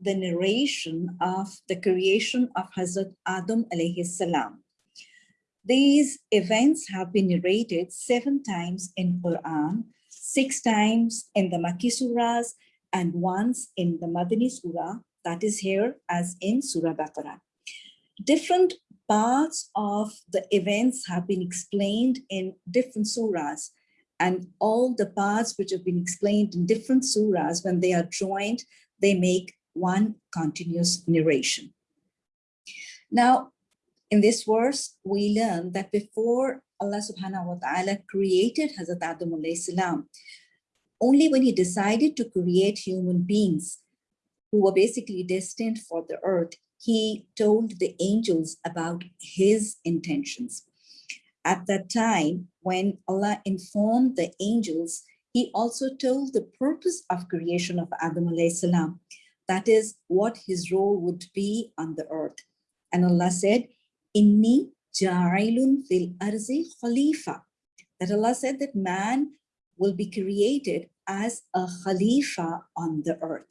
the narration of the creation of Hazrat Adam alayhi salam. These events have been narrated seven times in Quran, six times in the Makki surahs, and once in the Madani surah, that is here as in Surah Baqarah. Different parts of the events have been explained in different surahs and all the parts which have been explained in different surahs, when they are joined, they make one continuous narration. Now, in this verse, we learn that before Allah subhanahu wa ta'ala created Hazrat Adam salam, only when he decided to create human beings who were basically destined for the earth, he told the angels about his intentions. At that time, when Allah informed the angels, he also told the purpose of creation of Adam salam. That is what his role would be on the earth. And Allah said, Inni ja'ilun fil arzi khalifa. That Allah said that man will be created as a khalifa on the earth.